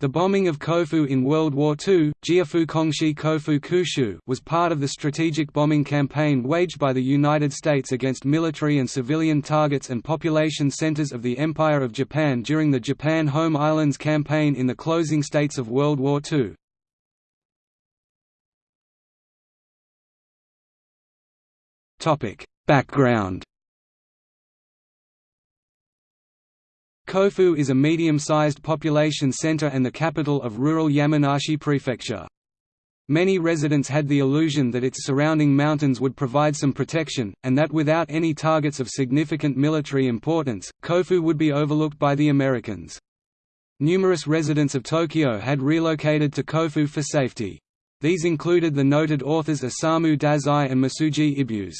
The bombing of Kofu in World War II Jiafu Kongshi Kofu Kushu was part of the strategic bombing campaign waged by the United States against military and civilian targets and population centers of the Empire of Japan during the Japan Home Islands campaign in the closing states of World War II. Topic: Background Kofu is a medium-sized population center and the capital of rural Yamanashi Prefecture. Many residents had the illusion that its surrounding mountains would provide some protection, and that without any targets of significant military importance, Kofu would be overlooked by the Americans. Numerous residents of Tokyo had relocated to Kofu for safety. These included the noted authors Osamu Dazai and Masuji Ibuse.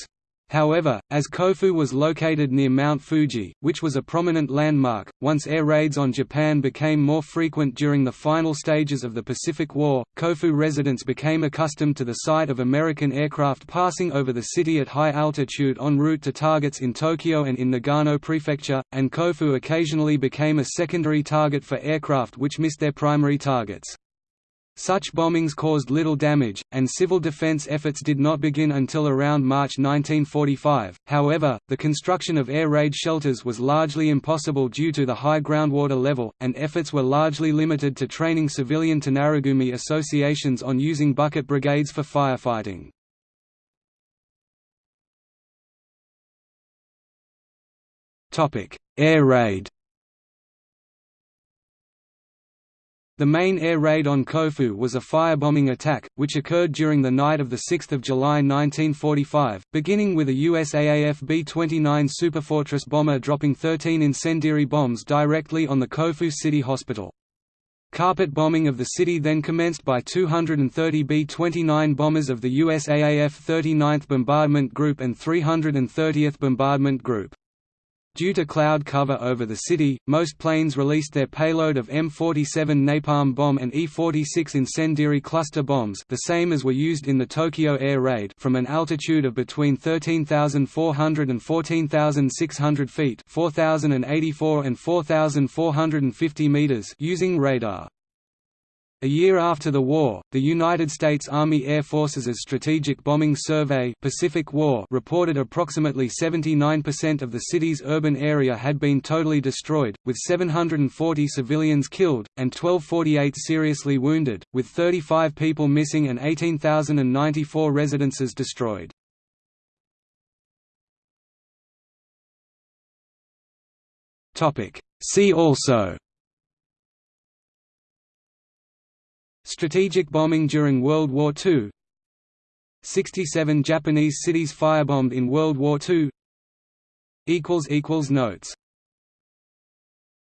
However, as Kofu was located near Mount Fuji, which was a prominent landmark, once air raids on Japan became more frequent during the final stages of the Pacific War, Kofu residents became accustomed to the sight of American aircraft passing over the city at high altitude en route to targets in Tokyo and in Nagano Prefecture, and Kofu occasionally became a secondary target for aircraft which missed their primary targets. Such bombings caused little damage, and civil defense efforts did not begin until around March 1945. However, the construction of air raid shelters was largely impossible due to the high groundwater level, and efforts were largely limited to training civilian Tonarigumi associations on using bucket brigades for firefighting. Air raid The main air raid on Kofu was a firebombing attack, which occurred during the night of 6 July 1945, beginning with a USAAF B-29 Superfortress bomber dropping 13 incendiary bombs directly on the Kofu City Hospital. Carpet bombing of the city then commenced by 230 B-29 bombers of the USAAF 39th Bombardment Group and 330th Bombardment Group. Due to cloud cover over the city, most planes released their payload of M47 napalm bomb and E-46 incendiary cluster bombs the same as were used in the Tokyo air raid from an altitude of between 13,400 and 14,600 feet 4,084 and 4,450 meters using radar. A year after the war, the United States Army Air Forces' Strategic Bombing Survey Pacific war reported approximately 79% of the city's urban area had been totally destroyed, with 740 civilians killed, and 1248 seriously wounded, with 35 people missing and 18,094 residences destroyed. See also Strategic bombing during World War II 67 Japanese cities firebombed in World War II Notes